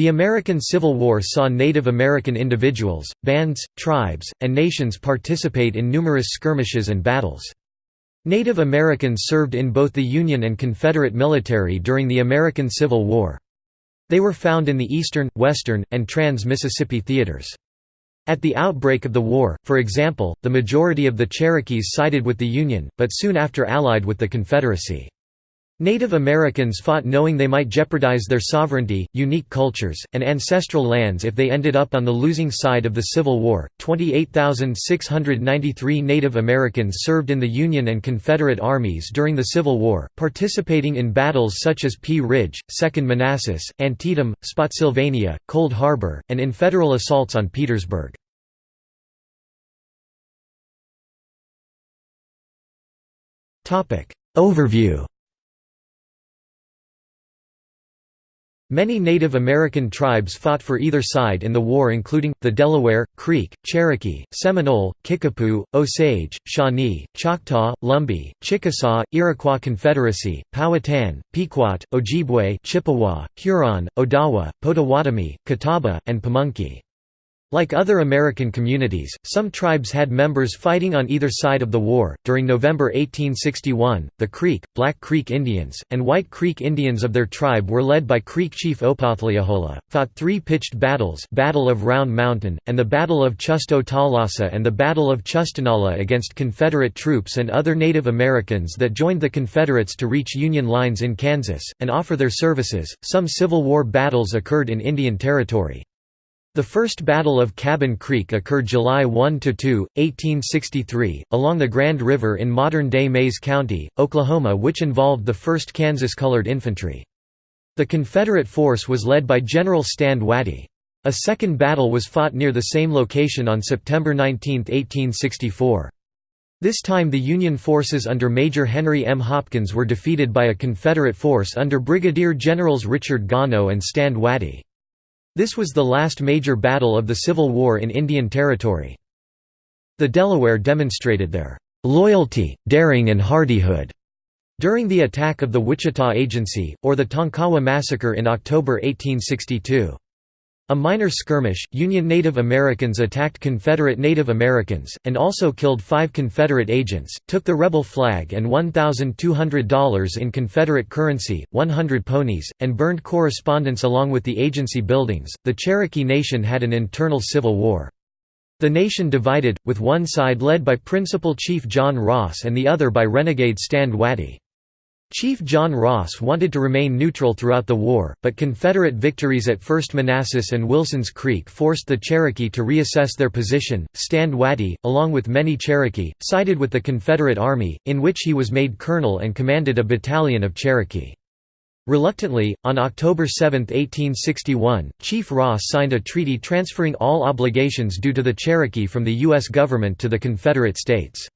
The American Civil War saw Native American individuals, bands, tribes, and nations participate in numerous skirmishes and battles. Native Americans served in both the Union and Confederate military during the American Civil War. They were found in the Eastern, Western, and Trans-Mississippi theaters. At the outbreak of the war, for example, the majority of the Cherokees sided with the Union, but soon after allied with the Confederacy. Native Americans fought knowing they might jeopardize their sovereignty, unique cultures, and ancestral lands if they ended up on the losing side of the Civil War. 28,693 Native Americans served in the Union and Confederate armies during the Civil War, participating in battles such as Pea Ridge, Second Manassas, Antietam, Spotsylvania, Cold Harbor, and in federal assaults on Petersburg. Overview Many Native American tribes fought for either side in the war including, the Delaware, Creek, Cherokee, Seminole, Kickapoo, Osage, Shawnee, Choctaw, Lumbee, Chickasaw, Iroquois Confederacy, Powhatan, Pequot, Ojibwe Chippewa, Huron, Odawa, Potawatomi, Catawba, and Pamunkey. Like other American communities, some tribes had members fighting on either side of the war. During November 1861, the Creek, Black Creek Indians, and White Creek Indians of their tribe were led by Creek chief Opothleyahola, fought three pitched battles Battle of Round Mountain, and the Battle of Chusto-Talasah and the Battle of Chustenahlah against Confederate troops and other Native Americans that joined the Confederates to reach Union lines in Kansas, and offer their services. Some Civil War battles occurred in Indian Territory. The First Battle of Cabin Creek occurred July 1–2, 1863, along the Grand River in modern-day Mayes County, Oklahoma which involved the 1st Kansas Colored Infantry. The Confederate force was led by General Stand Watie. A second battle was fought near the same location on September 19, 1864. This time the Union forces under Major Henry M. Hopkins were defeated by a Confederate force under Brigadier Generals Richard Gano and Stand Watie. This was the last major battle of the Civil War in Indian Territory. The Delaware demonstrated their "...loyalty, daring and hardihood." during the attack of the Wichita Agency, or the Tonkawa Massacre in October 1862. A minor skirmish, Union Native Americans attacked Confederate Native Americans, and also killed five Confederate agents, took the rebel flag and $1,200 in Confederate currency, 100 ponies, and burned correspondence along with the agency buildings. The Cherokee Nation had an internal civil war. The nation divided, with one side led by Principal Chief John Ross and the other by renegade Stand Watie. Chief John Ross wanted to remain neutral throughout the war, but Confederate victories at First Manassas and Wilson's Creek forced the Cherokee to reassess their position. Stand Watie, along with many Cherokee, sided with the Confederate Army, in which he was made colonel and commanded a battalion of Cherokee. Reluctantly, on October 7, 1861, Chief Ross signed a treaty transferring all obligations due to the Cherokee from the U.S. government to the Confederate States.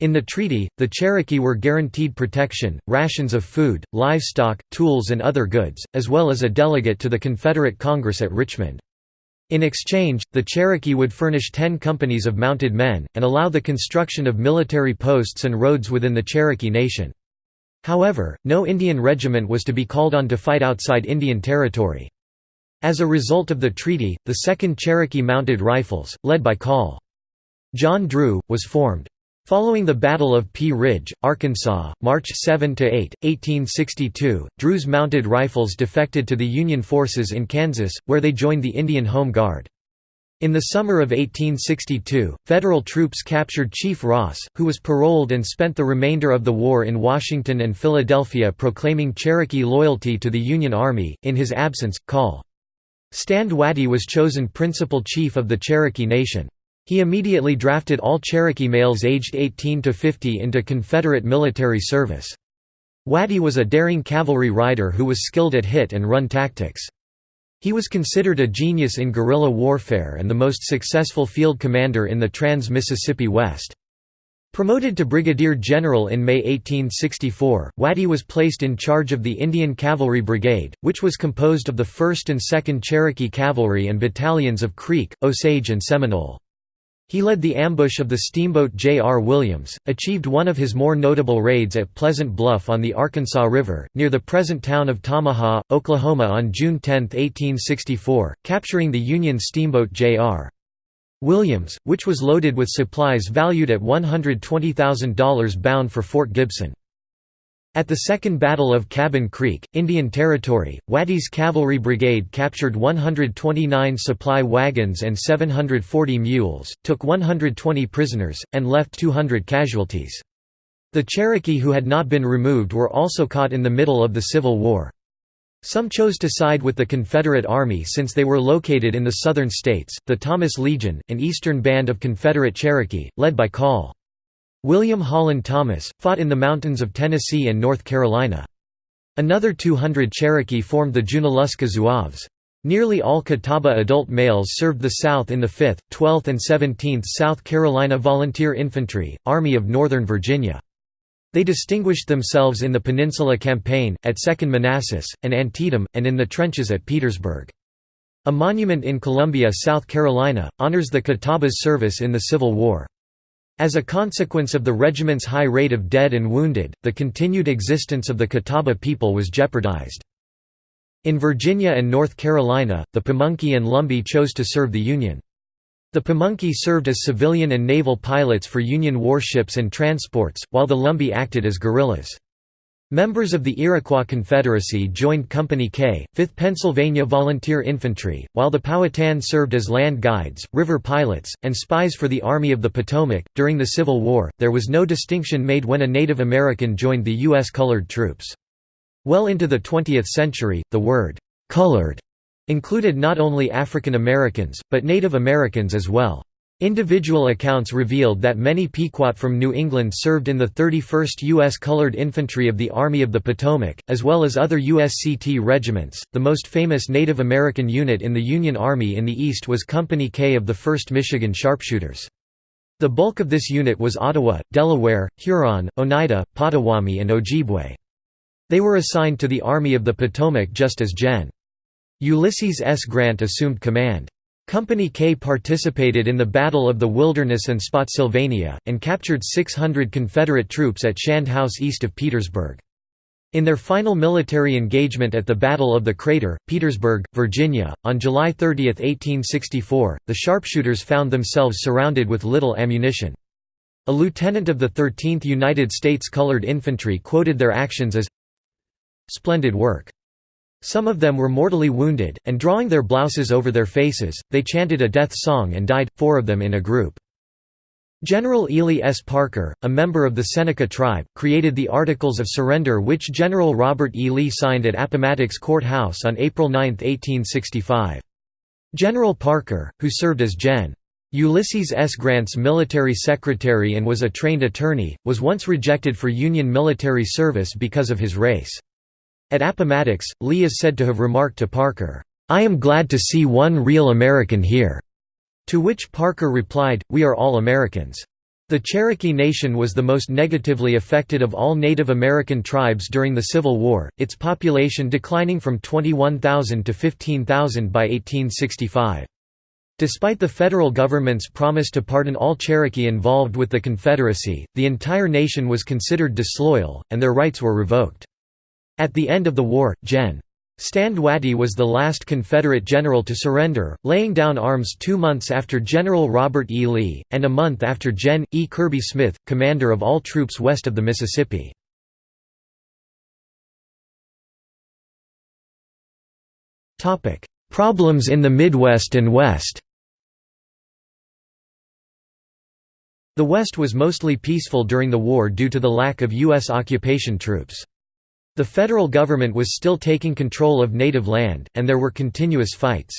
In the treaty, the Cherokee were guaranteed protection, rations of food, livestock, tools and other goods, as well as a delegate to the Confederate Congress at Richmond. In exchange, the Cherokee would furnish ten companies of mounted men, and allow the construction of military posts and roads within the Cherokee Nation. However, no Indian regiment was to be called on to fight outside Indian Territory. As a result of the treaty, the 2nd Cherokee Mounted Rifles, led by Col. John Drew, was formed. Following the Battle of Pea Ridge, Arkansas, March 7–8, 1862, Drew's mounted rifles defected to the Union forces in Kansas, where they joined the Indian Home Guard. In the summer of 1862, Federal troops captured Chief Ross, who was paroled and spent the remainder of the war in Washington and Philadelphia proclaiming Cherokee loyalty to the Union Army. In his absence, Col. Stand Watie was chosen principal chief of the Cherokee Nation. He immediately drafted all Cherokee males aged 18 to 50 into Confederate military service. Watie was a daring cavalry rider who was skilled at hit-and-run tactics. He was considered a genius in guerrilla warfare and the most successful field commander in the Trans-Mississippi West. Promoted to brigadier general in May 1864, Watie was placed in charge of the Indian Cavalry Brigade, which was composed of the 1st and 2nd Cherokee Cavalry and battalions of Creek, Osage and Seminole. He led the ambush of the steamboat J. R. Williams, achieved one of his more notable raids at Pleasant Bluff on the Arkansas River, near the present town of Tamaha, Oklahoma on June 10, 1864, capturing the Union steamboat J. R. Williams, which was loaded with supplies valued at $120,000 bound for Fort Gibson. At the Second Battle of Cabin Creek, Indian Territory, Watie's Cavalry Brigade captured 129 supply wagons and 740 mules, took 120 prisoners, and left 200 casualties. The Cherokee who had not been removed were also caught in the middle of the Civil War. Some chose to side with the Confederate Army since they were located in the southern states. The Thomas Legion, an eastern band of Confederate Cherokee, led by Col. William Holland Thomas, fought in the mountains of Tennessee and North Carolina. Another 200 Cherokee formed the Junaluska Zouaves. Nearly all Catawba adult males served the South in the 5th, 12th and 17th South Carolina Volunteer Infantry, Army of Northern Virginia. They distinguished themselves in the Peninsula Campaign, at Second Manassas, and Antietam, and in the trenches at Petersburg. A monument in Columbia, South Carolina, honors the Catawba's service in the Civil War. As a consequence of the regiment's high rate of dead and wounded, the continued existence of the Catawba people was jeopardized. In Virginia and North Carolina, the Pamunkey and Lumbee chose to serve the Union. The Pamunkey served as civilian and naval pilots for Union warships and transports, while the Lumbee acted as guerrillas. Members of the Iroquois Confederacy joined Company K, 5th Pennsylvania Volunteer Infantry, while the Powhatan served as land guides, river pilots, and spies for the Army of the Potomac. During the Civil War, there was no distinction made when a Native American joined the U.S. colored troops. Well into the 20th century, the word colored included not only African Americans, but Native Americans as well. Individual accounts revealed that many Pequot from New England served in the 31st U.S. Colored Infantry of the Army of the Potomac, as well as other USCT regiments. The most famous Native American unit in the Union Army in the East was Company K of the 1st Michigan Sharpshooters. The bulk of this unit was Ottawa, Delaware, Huron, Oneida, Potawatomi, and Ojibwe. They were assigned to the Army of the Potomac just as Gen. Ulysses S. Grant assumed command. Company K participated in the Battle of the Wilderness and Spotsylvania, and captured 600 Confederate troops at Shand House east of Petersburg. In their final military engagement at the Battle of the Crater, Petersburg, Virginia, on July 30, 1864, the sharpshooters found themselves surrounded with little ammunition. A lieutenant of the 13th United States Colored Infantry quoted their actions as, Splendid work. Some of them were mortally wounded, and drawing their blouses over their faces, they chanted a death song and died, four of them in a group. General Ely S. Parker, a member of the Seneca tribe, created the Articles of Surrender which General Robert E. Lee signed at Appomattox Court House on April 9, 1865. General Parker, who served as Gen. Ulysses S. Grant's military secretary and was a trained attorney, was once rejected for Union military service because of his race. At Appomattox, Lee is said to have remarked to Parker, "'I am glad to see one real American here'", to which Parker replied, We are all Americans. The Cherokee Nation was the most negatively affected of all Native American tribes during the Civil War, its population declining from 21,000 to 15,000 by 1865. Despite the federal government's promise to pardon all Cherokee involved with the Confederacy, the entire nation was considered disloyal, and their rights were revoked. At the end of the war, Gen. Stand Watie was the last Confederate general to surrender, laying down arms two months after General Robert E. Lee, and a month after Gen. E. Kirby Smith, commander of all troops west of the Mississippi. Problems in the Midwest and West The West was mostly peaceful during the war due to the lack of U.S. occupation troops. The federal government was still taking control of native land, and there were continuous fights.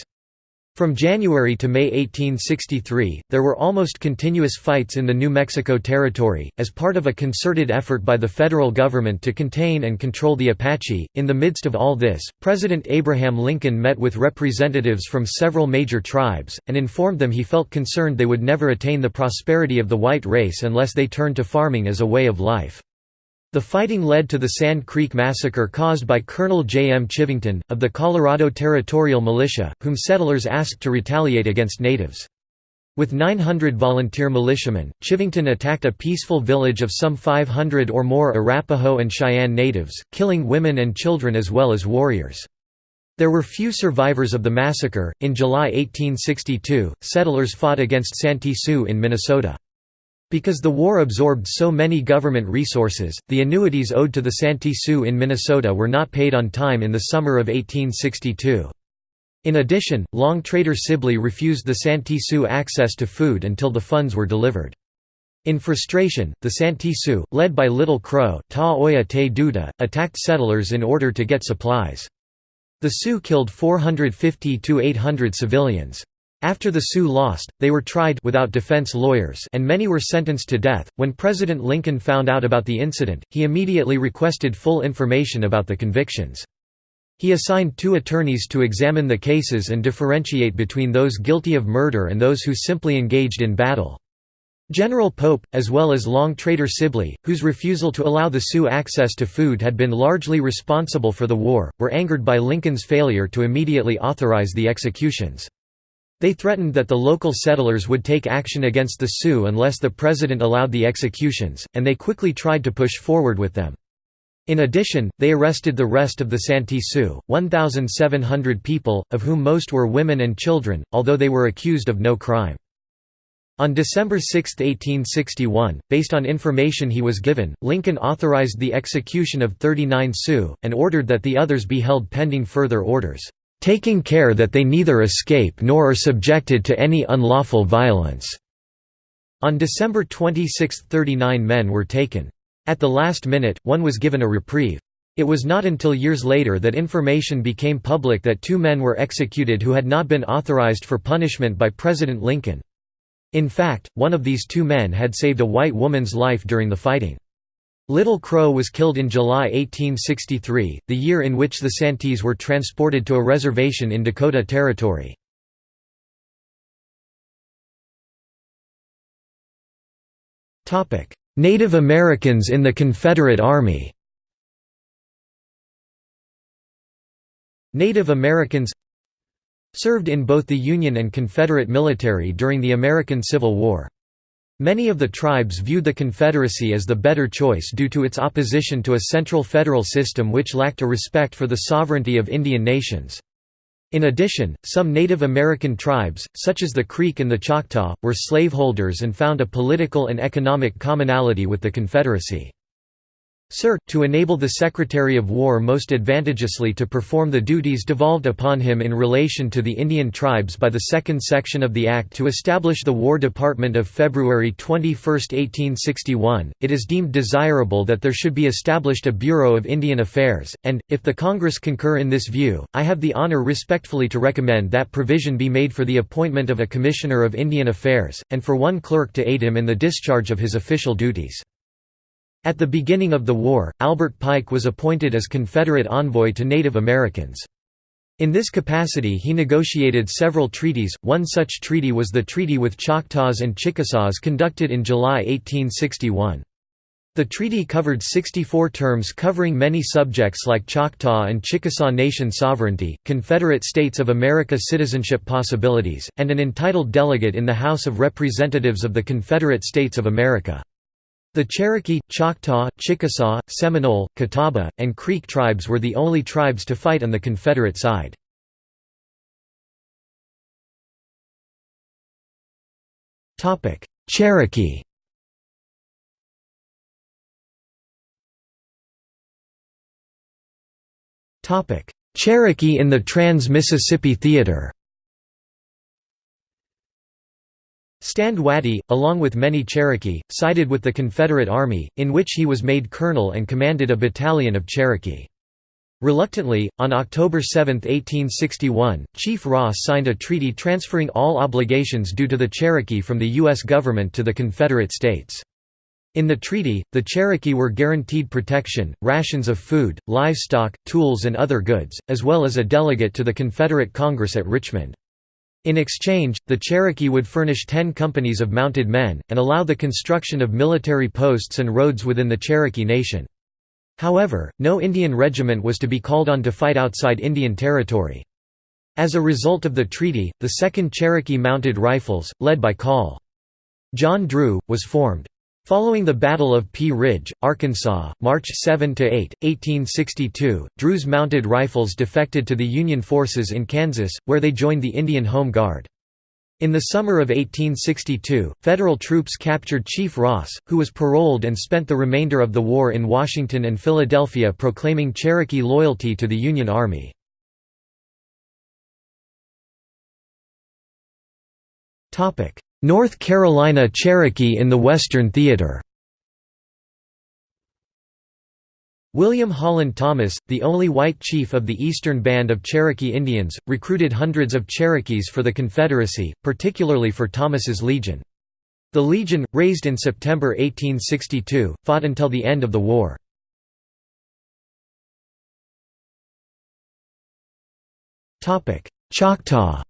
From January to May 1863, there were almost continuous fights in the New Mexico Territory, as part of a concerted effort by the federal government to contain and control the Apache. In the midst of all this, President Abraham Lincoln met with representatives from several major tribes, and informed them he felt concerned they would never attain the prosperity of the white race unless they turned to farming as a way of life. The fighting led to the Sand Creek Massacre caused by Colonel J. M. Chivington, of the Colorado Territorial Militia, whom settlers asked to retaliate against natives. With 900 volunteer militiamen, Chivington attacked a peaceful village of some 500 or more Arapaho and Cheyenne natives, killing women and children as well as warriors. There were few survivors of the massacre. In July 1862, settlers fought against Santee Sioux in Minnesota. Because the war absorbed so many government resources, the annuities owed to the Santee Sioux in Minnesota were not paid on time in the summer of 1862. In addition, Long Trader Sibley refused the Santee Sioux access to food until the funds were delivered. In frustration, the Santee Sioux, led by Little Crow Ta Oya Te Duda, attacked settlers in order to get supplies. The Sioux killed 450 to 800 civilians. After the Sioux lost, they were tried without defense lawyers and many were sentenced to death. When President Lincoln found out about the incident, he immediately requested full information about the convictions. He assigned two attorneys to examine the cases and differentiate between those guilty of murder and those who simply engaged in battle. General Pope, as well as Long Trader Sibley, whose refusal to allow the Sioux access to food had been largely responsible for the war, were angered by Lincoln's failure to immediately authorize the executions. They threatened that the local settlers would take action against the Sioux unless the president allowed the executions, and they quickly tried to push forward with them. In addition, they arrested the rest of the Santee Sioux, 1,700 people, of whom most were women and children, although they were accused of no crime. On December 6, 1861, based on information he was given, Lincoln authorized the execution of 39 Sioux, and ordered that the others be held pending further orders, "...taking care that they neither escape nor are subjected to any unlawful violence." On December 26 39 men were taken. At the last minute, one was given a reprieve. It was not until years later that information became public that two men were executed who had not been authorized for punishment by President Lincoln. In fact, one of these two men had saved a white woman's life during the fighting. Little Crow was killed in July 1863, the year in which the Santees were transported to a reservation in Dakota Territory. Native Americans in the Confederate Army Native Americans served in both the Union and Confederate military during the American Civil War. Many of the tribes viewed the Confederacy as the better choice due to its opposition to a central federal system which lacked a respect for the sovereignty of Indian nations. In addition, some Native American tribes, such as the Creek and the Choctaw, were slaveholders and found a political and economic commonality with the Confederacy. Sir, to enable the Secretary of War most advantageously to perform the duties devolved upon him in relation to the Indian tribes by the second section of the Act to establish the War Department of February 21, 1861, it is deemed desirable that there should be established a Bureau of Indian Affairs, and, if the Congress concur in this view, I have the honor respectfully to recommend that provision be made for the appointment of a Commissioner of Indian Affairs, and for one clerk to aid him in the discharge of his official duties. At the beginning of the war, Albert Pike was appointed as Confederate envoy to Native Americans. In this capacity he negotiated several treaties, one such treaty was the treaty with Choctaws and Chickasaws conducted in July 1861. The treaty covered 64 terms covering many subjects like Choctaw and Chickasaw nation sovereignty, Confederate States of America citizenship possibilities, and an entitled delegate in the House of Representatives of the Confederate States of America. The Cherokee, Choctaw, Chickasaw, Seminole, Catawba, and Creek tribes were the only tribes to fight on the Confederate side. Cherokee Cherokee in the Trans-Mississippi Theater Stand Watie, along with many Cherokee, sided with the Confederate Army, in which he was made colonel and commanded a battalion of Cherokee. Reluctantly, on October 7, 1861, Chief Ross signed a treaty transferring all obligations due to the Cherokee from the U.S. government to the Confederate States. In the treaty, the Cherokee were guaranteed protection, rations of food, livestock, tools and other goods, as well as a delegate to the Confederate Congress at Richmond. In exchange, the Cherokee would furnish ten companies of mounted men, and allow the construction of military posts and roads within the Cherokee Nation. However, no Indian regiment was to be called on to fight outside Indian Territory. As a result of the treaty, the 2nd Cherokee Mounted Rifles, led by Col. John Drew, was formed. Following the Battle of Pea Ridge, Arkansas, March 7–8, 1862, Drew's Mounted Rifles defected to the Union forces in Kansas, where they joined the Indian Home Guard. In the summer of 1862, Federal troops captured Chief Ross, who was paroled and spent the remainder of the war in Washington and Philadelphia proclaiming Cherokee loyalty to the Union Army. North Carolina Cherokee in the Western Theater William Holland Thomas, the only white chief of the Eastern Band of Cherokee Indians, recruited hundreds of Cherokees for the Confederacy, particularly for Thomas's Legion. The Legion, raised in September 1862, fought until the end of the war. Choctaw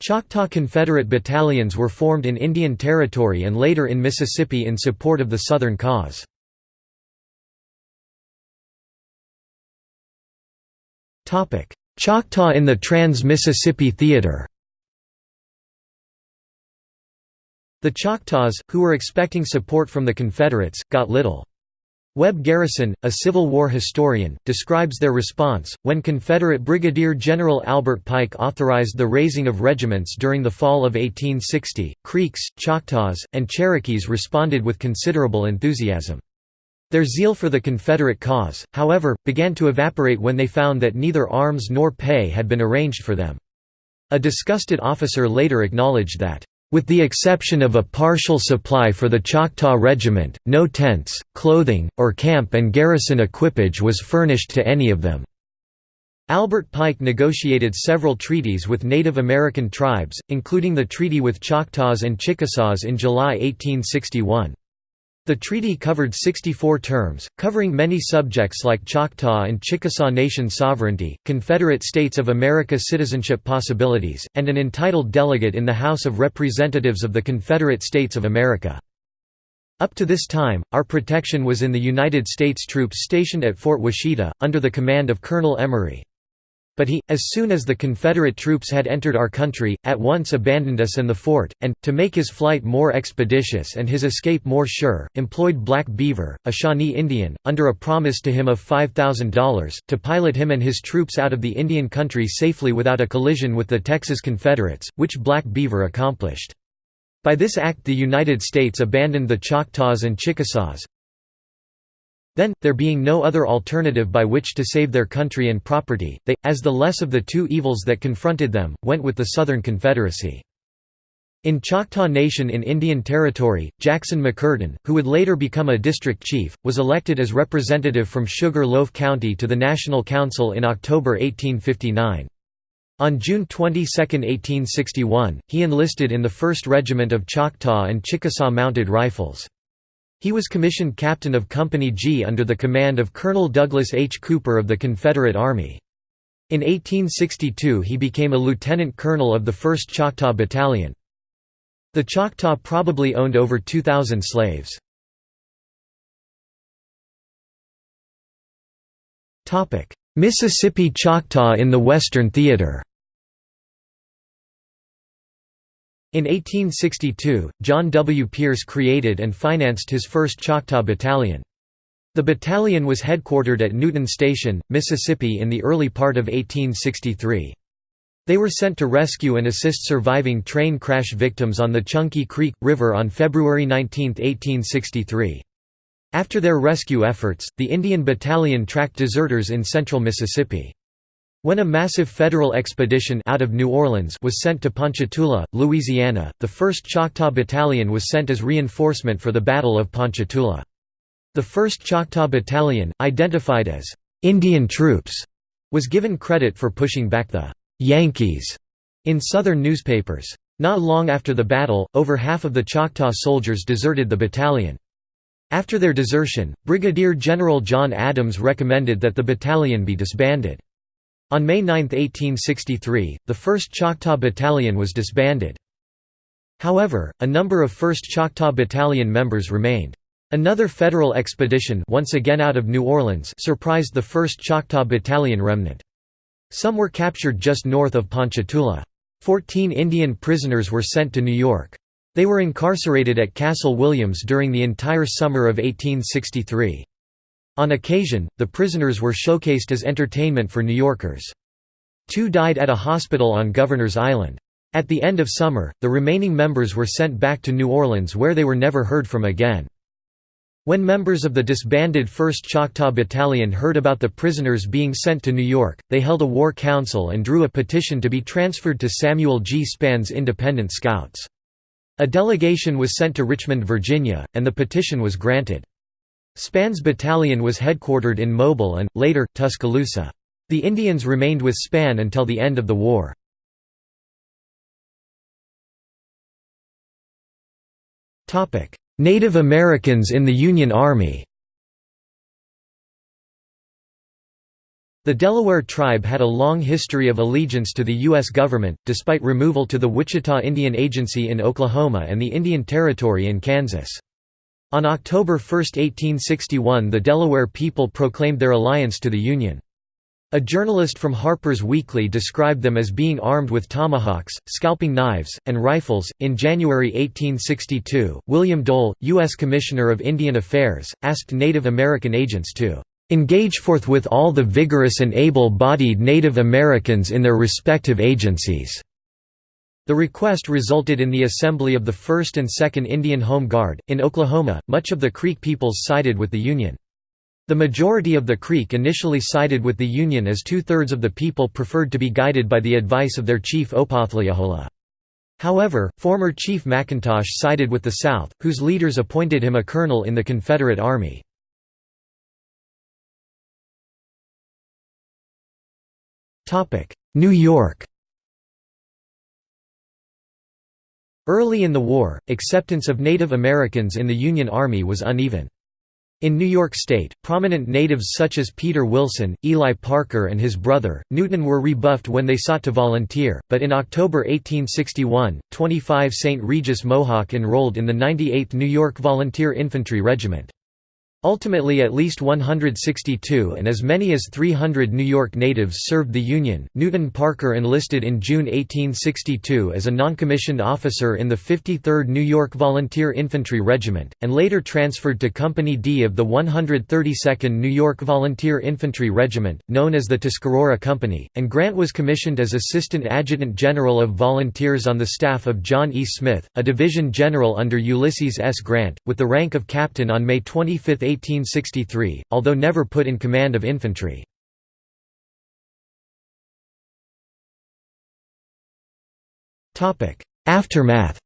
Choctaw Confederate battalions were formed in Indian Territory and later in Mississippi in support of the Southern cause. Choctaw in the Trans-Mississippi Theater The Choctaws, who were expecting support from the Confederates, got little. Webb Garrison, a Civil War historian, describes their response, when Confederate Brigadier General Albert Pike authorized the raising of regiments during the fall of 1860. Creeks, Choctaws, and Cherokees responded with considerable enthusiasm. Their zeal for the Confederate cause, however, began to evaporate when they found that neither arms nor pay had been arranged for them. A disgusted officer later acknowledged that, with the exception of a partial supply for the Choctaw Regiment, no tents, clothing, or camp and garrison equipage was furnished to any of them. Albert Pike negotiated several treaties with Native American tribes, including the treaty with Choctaws and Chickasaws in July 1861. The treaty covered 64 terms, covering many subjects like Choctaw and Chickasaw Nation sovereignty, Confederate States of America citizenship possibilities, and an entitled delegate in the House of Representatives of the Confederate States of America. Up to this time, our protection was in the United States troops stationed at Fort Washita, under the command of Colonel Emory. But he, as soon as the Confederate troops had entered our country, at once abandoned us and the fort, and, to make his flight more expeditious and his escape more sure, employed Black Beaver, a Shawnee Indian, under a promise to him of $5,000, to pilot him and his troops out of the Indian country safely without a collision with the Texas Confederates, which Black Beaver accomplished. By this act the United States abandoned the Choctaws and Chickasaws, then, there being no other alternative by which to save their country and property, they, as the less of the two evils that confronted them, went with the Southern Confederacy. In Choctaw Nation in Indian Territory, Jackson McCurtain, who would later become a district chief, was elected as representative from Sugar Loaf County to the National Council in October 1859. On June 22, 1861, he enlisted in the 1st Regiment of Choctaw and Chickasaw Mounted Rifles. He was commissioned captain of Company G under the command of Colonel Douglas H. Cooper of the Confederate Army. In 1862 he became a lieutenant colonel of the 1st Choctaw Battalion. The Choctaw probably owned over 2,000 slaves. Mississippi Choctaw in the Western Theater In 1862, John W. Pierce created and financed his first Choctaw Battalion. The battalion was headquartered at Newton Station, Mississippi in the early part of 1863. They were sent to rescue and assist surviving train crash victims on the Chunky Creek, River on February 19, 1863. After their rescue efforts, the Indian Battalion tracked deserters in central Mississippi. When a massive federal expedition out of New Orleans was sent to Ponchatoula, Louisiana, the 1st Choctaw Battalion was sent as reinforcement for the Battle of Ponchatoula. The 1st Choctaw Battalion, identified as «Indian troops», was given credit for pushing back the «Yankees» in Southern newspapers. Not long after the battle, over half of the Choctaw soldiers deserted the battalion. After their desertion, Brigadier General John Adams recommended that the battalion be disbanded. On May 9, 1863, the 1st Choctaw Battalion was disbanded. However, a number of 1st Choctaw Battalion members remained. Another federal expedition once again out of New Orleans surprised the 1st Choctaw Battalion remnant. Some were captured just north of Ponchatoula. Fourteen Indian prisoners were sent to New York. They were incarcerated at Castle Williams during the entire summer of 1863. On occasion, the prisoners were showcased as entertainment for New Yorkers. Two died at a hospital on Governor's Island. At the end of summer, the remaining members were sent back to New Orleans where they were never heard from again. When members of the disbanded 1st Choctaw Battalion heard about the prisoners being sent to New York, they held a war council and drew a petition to be transferred to Samuel G. Spann's Independent Scouts. A delegation was sent to Richmond, Virginia, and the petition was granted. Spann's battalion was headquartered in Mobile and, later, Tuscaloosa. The Indians remained with Spann until the end of the war. Native Americans in the Union Army The Delaware tribe had a long history of allegiance to the U.S. government, despite removal to the Wichita Indian Agency in Oklahoma and the Indian Territory in Kansas. On October 1, 1861 the Delaware people proclaimed their alliance to the Union. A journalist from Harper's Weekly described them as being armed with tomahawks, scalping knives, and rifles. In January 1862, William Dole, U.S. Commissioner of Indian Affairs, asked Native American agents to engage forthwith all the vigorous and able bodied Native Americans in their respective agencies. The request resulted in the assembly of the 1st and 2nd Indian Home Guard. In Oklahoma, much of the Creek peoples sided with the Union. The majority of the Creek initially sided with the Union as two-thirds of the people preferred to be guided by the advice of their chief Opothleyahola. However, former Chief McIntosh sided with the South, whose leaders appointed him a colonel in the Confederate Army. New York Early in the war, acceptance of Native Americans in the Union Army was uneven. In New York State, prominent natives such as Peter Wilson, Eli Parker and his brother, Newton were rebuffed when they sought to volunteer, but in October 1861, 25 St. Regis Mohawk enrolled in the 98th New York Volunteer Infantry Regiment. Ultimately at least 162 and as many as 300 New York natives served the Union. Newton Parker enlisted in June 1862 as a noncommissioned officer in the 53rd New York Volunteer Infantry Regiment, and later transferred to Company D of the 132nd New York Volunteer Infantry Regiment, known as the Tuscarora Company, and Grant was commissioned as Assistant Adjutant General of Volunteers on the staff of John E. Smith, a division general under Ulysses S. Grant, with the rank of captain on May 25, 1863, although never put in command of infantry. Aftermath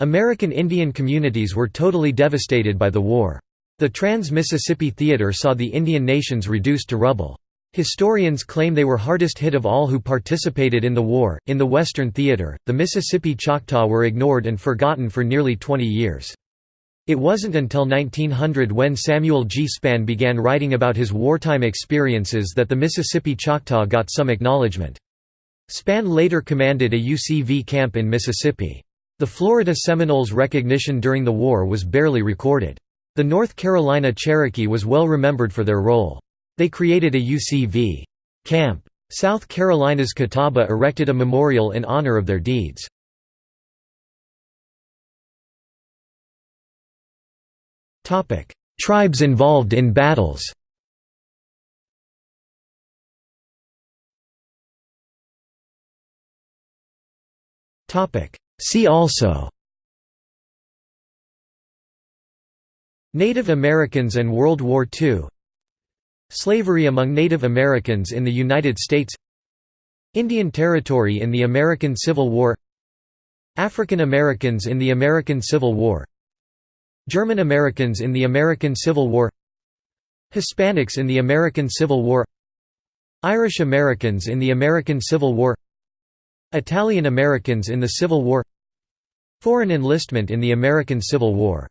American Indian communities were totally devastated by the war. The Trans-Mississippi Theater saw the Indian nations reduced to rubble. Historians claim they were hardest hit of all who participated in the war. In the Western Theater, the Mississippi Choctaw were ignored and forgotten for nearly 20 years. It wasn't until 1900 when Samuel G. Spann began writing about his wartime experiences that the Mississippi Choctaw got some acknowledgement. Spann later commanded a UCV camp in Mississippi. The Florida Seminoles' recognition during the war was barely recorded. The North Carolina Cherokee was well remembered for their role. They created a UCV camp. South Carolina's Catawba erected a memorial in honor of their deeds. Tribes involved in battles See also Native Americans and World War II Slavery among Native Americans in the United States Indian Territory in the American Civil War African Americans in the American Civil War German Americans in the American Civil War Hispanics in the American Civil War Irish Americans in the American Civil War Italian Americans in the Civil War Foreign enlistment in the American Civil War